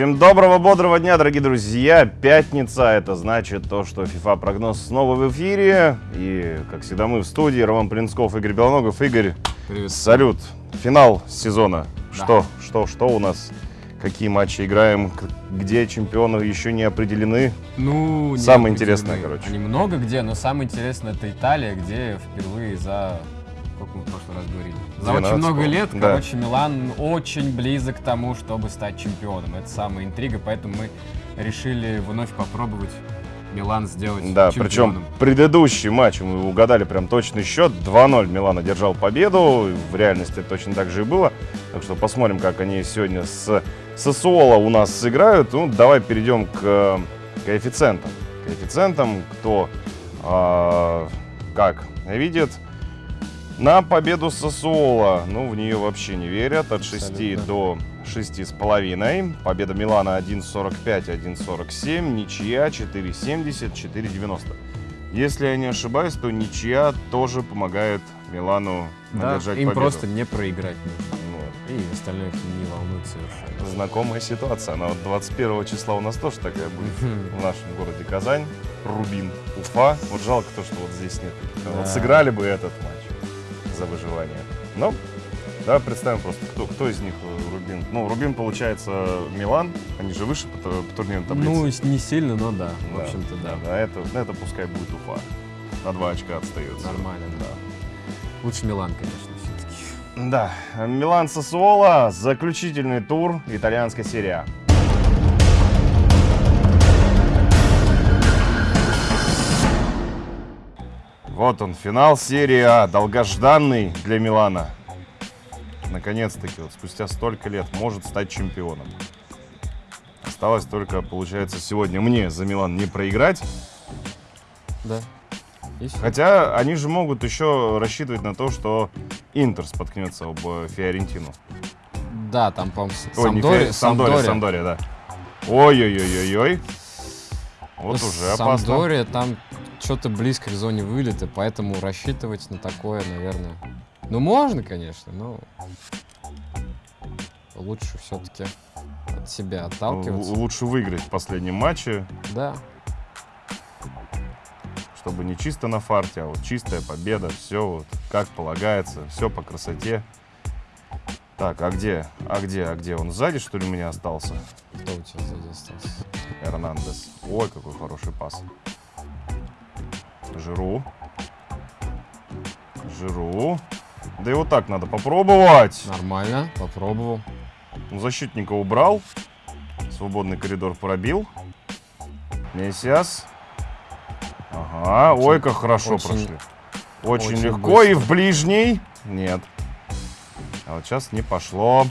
Всем доброго, бодрого дня, дорогие друзья. Пятница, это значит то, что FIFA прогноз снова в эфире. И, как всегда, мы в студии. Роман Плинсков, Игорь Белоногов. Игорь, Привет. салют. Финал сезона. Да. Что, что, что у нас? Какие матчи играем? Где чемпионы еще не определены? Ну, не Самое определены. интересное, короче. Они много где, но самое интересное это Италия, где впервые за... Сколько мы в прошлый раз говорили? За 12, очень много лет, Да. короче, Милан очень близок к тому, чтобы стать чемпионом. Это самая интрига, поэтому мы решили вновь попробовать Милан сделать Да, чемпионом. причем предыдущий матч мы угадали прям точный счет. 2-0 Милан одержал победу. В реальности точно так же и было. Так что посмотрим, как они сегодня с Сосуола у нас сыграют. Ну, давай перейдем к э, коэффициентам. Коэффициентам, кто а, как видит. На победу Сосуола, ну, в нее вообще не верят. От 6 Абсолютно. до 6,5. Победа Милана 1.45, 1.47. Ничья 4.70, 4.90. Если я не ошибаюсь, то ничья тоже помогает Милану Да, одержать им победу. просто не проиграть нужно. Вот. И остальное их не волнует совершенно. Знакомая ситуация. Она вот 21 числа у нас тоже такая будет. в нашем городе Казань, Рубин, Уфа. Вот жалко то, что вот здесь нет. Вот Да. сыграли бы этот матч за выживание. Но давай представим просто, кто, кто из них э, Рубин. Ну, Рубин, получается, Милан, они же выше по, по турнирной таблице. Ну, не сильно, но да. В Да, общем-то, да. Да, это, это пускай будет Уфа. На два очка отстается. Нормально, да. Лучше Милан, конечно, все-таки. Да, Милан Сосуола, заключительный тур итальянской серии А. Вот он, финал серии А, долгожданный для Милана. Наконец-таки, вот спустя столько лет, может стать чемпионом. Осталось только, получается, сегодня мне за Милан не проиграть. Да. И всё. Хотя они же могут еще рассчитывать на то, что Интер споткнется об э, Фиорентину. Да, там, по-моему, Самдори- Фиор- Самдория, Самдория, да. Ой-ой-ой-ой-ой. Вот уже опасно. Самдория там что-то близко к зоне вылета, поэтому рассчитывать на такое, наверное... Ну, можно, конечно, но лучше все-таки от себя отталкиваться. Лучше выиграть в последнем матче, Да, чтобы не чисто на фарте, а вот чистая победа, все вот как полагается, все по красоте. Так, а где? А где? А где? Он сзади, что ли, у меня остался? кто у тебя сзади остался? Эрнандес. Ой, какой хороший пас. Жиру. Жиру. Да и вот так надо попробовать. Нормально, попробовал. Ну, Защитника убрал. Свободный коридор пробил. Мессиас. Ага. Очень- Ой, как хорошо очень- прошли. Очень, очень легко. И быстро. в ближний. Нет. А вот сейчас не пошло.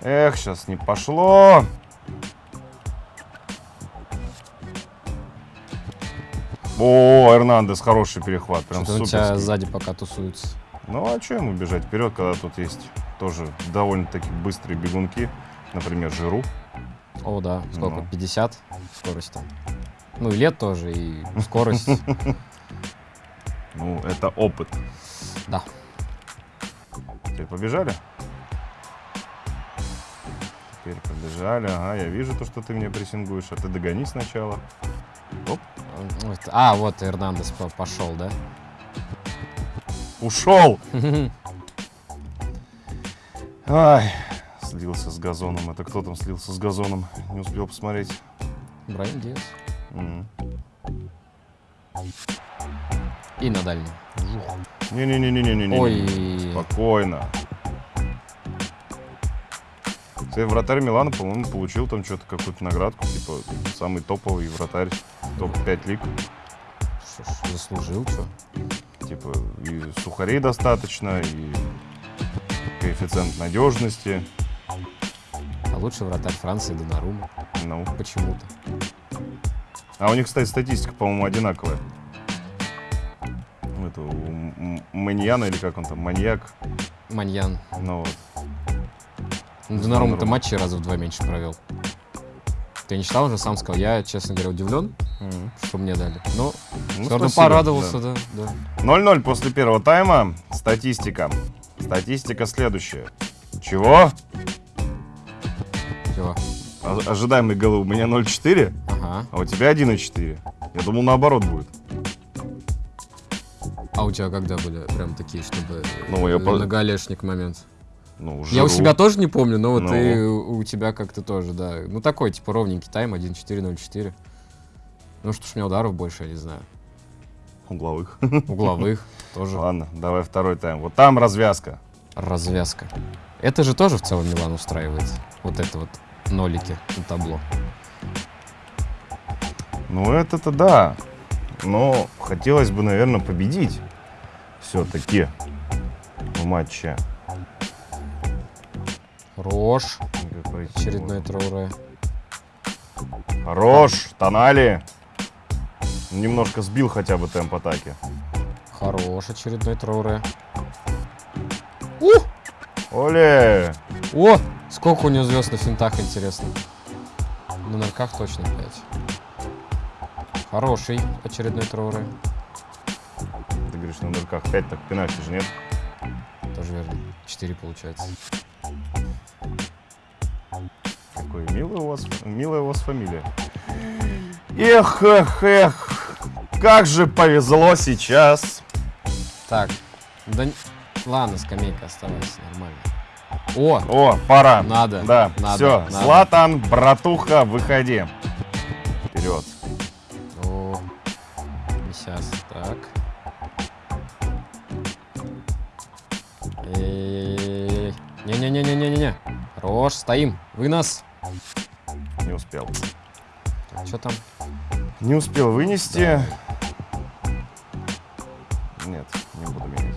Эх, сейчас не пошло. О, Эрнандес, хороший перехват. Прям Что-то у тебя сзади пока тусуется. Ну а что ему бежать вперед, когда тут есть тоже довольно-таки быстрые бегунки, например, Жиру. О, да, сколько? Ну. 50 скорость там. Ну, и лет тоже, и скорость. Ну, это опыт. Да. Теперь побежали? Теперь побежали. Ага, я вижу то, что ты мне прессингуешь, а ты догони сначала. А, вот Эрнандес по- пошел, да? ушел! Ай, слился с газоном. Это кто там слился с газоном? Не успел посмотреть. Брайан Диас. И на дальний. Не-не-не-не-не-не. Ой. Спокойно. Кстати, вратарь Милана, по-моему, получил там что-то, какую-то наградку, типа, самый топовый вратарь топ-5 лиг. Что ж, заслужил, что? Типа, и сухарей достаточно, и коэффициент надежности. А лучший вратарь Франции Донарума. Ну. Почему-то. А у них, кстати, статистика, по-моему, одинаковая. У этого, у Маньяна, или как он там, маньяк. Маньян. Ну вот. Ну, Донарума-то Донарума. матчей раза в два меньше провел. Ты не читал уже, сам сказал. Я, честно говоря, удивлен, что мне дали. Но Ну, спасибо, порадовался, да. да. да. 0-0 после первого тайма. Статистика. Статистика следующая. Чего? Чего? А- Ожидаемые голы у меня 0,4, Ага. а у тебя 1,4. Я думал, наоборот будет. А у тебя когда были прям такие, чтобы Ну, я э, по- многолешник момент? Ну, Я у Жиру. себя тоже не помню, но вот Ну. и у у тебя как-то тоже, да. Ну, такой, типа, ровненький тайм, 1-4-0-4. Ну, что ж, у меня ударов больше, я не знаю. Угловых. Угловых тоже. Ладно, давай второй тайм. Вот там развязка. Развязка. Это же тоже в целом Милан устраивает. Вот это вот нолики на табло. Ну, это-то да. Но хотелось бы, наверное, победить. Все-таки в матче. Пройти Очередной Трауре. Хорош, Тонали. Немножко сбил хотя бы темп атаки. Хорош очередной Трауре. Оле! О! Сколько у него звезд на финтах, интересно. На нарках точно 5. Хороший очередной Трауре. Ты говоришь, на дырках 5, так пенальти же нет. Тоже верно. 4 получается. Какой милый у вас, милая у вас фамилия. Эх, эх, эх. Как же повезло сейчас. Так. Да... Ладно, скамейка оставайся, нормально. О! О, пора. Надо, Да, надо, все. надо. Златан, братуха, выходи. Вперед. О, сейчас, так. Эй, Не-не-не-не-не-не. Хорош, стоим. Вынос. Не успел. Что там? Не успел вынести. Нет, не буду менять.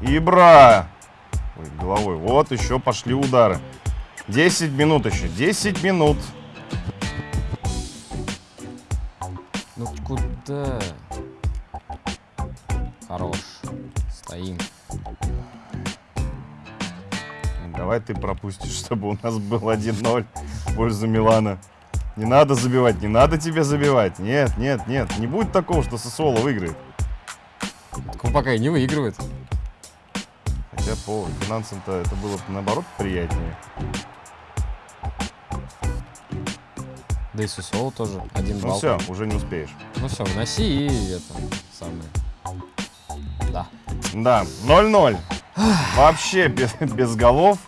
Ибра! Ой, головой. Вот еще пошли удары. 10 минут еще. 10 минут. Ну куда? Хорош. Стоим. Давай ты пропустишь, чтобы у нас был 1-0 в пользу Милана. Не надо забивать, не надо тебе забивать. Нет, нет, нет. Не будет такого, что Сосоло выиграет. Так он пока и не выигрывает. Хотя по финансам-то это было бы наоборот приятнее. Да и Сусол тоже. Один Ну балл. все, уже не успеешь. Ну все, вноси и это самое. Да. Да, 0-0. Вообще без, без голов.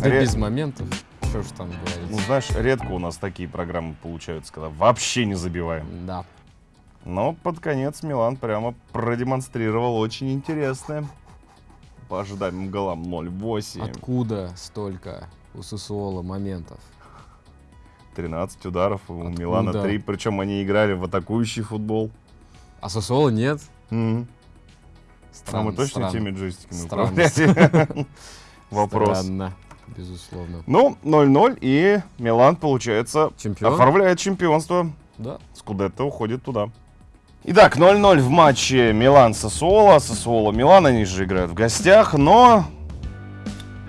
Да Ре- без моментов. Что ж там говорить. Ну, знаешь, редко у нас такие программы получаются, когда вообще не забиваем. Да. Но под конец Милан прямо продемонстрировал очень интересное. По ожидаемым голам 0-8. Откуда столько у Сусуола моментов? 13 ударов, у Откуда? Милана 3. Причем они играли в атакующий футбол. А Сусуола нет? Мгм. А Странно, мы точно странно. теми джойстиками Странно. Вопрос. Странно, безусловно. Ну, 0-0, и Милан, получается, Чемпион? оформляет чемпионство. Да. Скудетто уходит туда. Итак, 0-0 в матче Милан-Сосуола. Сосуола-Милан, они же играют в гостях, но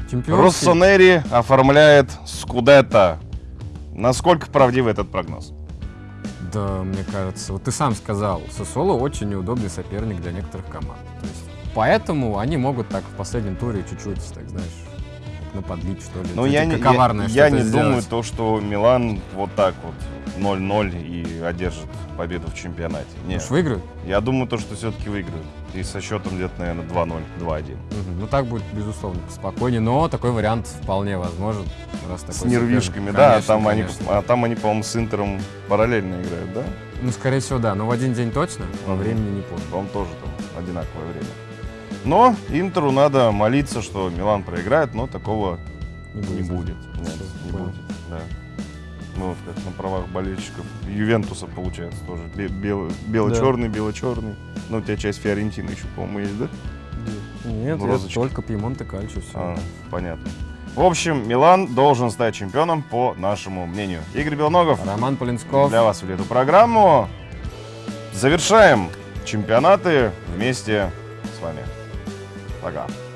Чемпион. Россонери оформляет Скудетто. Насколько правдив этот прогноз? Да, мне кажется. Вот ты сам сказал, Сосоло очень неудобный соперник для некоторых команд. То есть, поэтому они могут так в последнем туре чуть-чуть, так знаешь, на подлить, что ли. Ну, Чуть я не, я, я не сделать. думаю, то, что Милан вот так вот 0-0 и одержит победу в чемпионате. Нет. Может, выиграют? Я думаю, то, что все-таки выиграют. И со счетом где-то, наверное, 2-0, 2-1. Мгм. Ну, так будет, безусловно, спокойнее. Но такой вариант вполне возможен. Раз такой С соперник. нервишками, да, а Конечно, там, они, а там они, по-моему, с Интером параллельно играют, да? Ну, скорее всего, да. Но в один день точно, Мгм. времени не помню. По-моему, тоже там одинаковое время. Но Интеру надо молиться, что Милан проиграет, но такого Не не будет. Нет, не будет, да. Ну, вот как на правах болельщиков Ювентуса получается тоже. Бе- бело- Бело-черный, бело-черный. Ну, у тебя часть Фиорентины еще, по-моему, есть, да? Нет, Ну, розочки. только Пьемонт и Кальчо, все. А, понятно. В общем, Милан должен стать чемпионом, по нашему мнению. Игорь Белногов Роман Полинсков. для вас вели эту программу. Завершаем чемпионаты вместе с вами. Пока.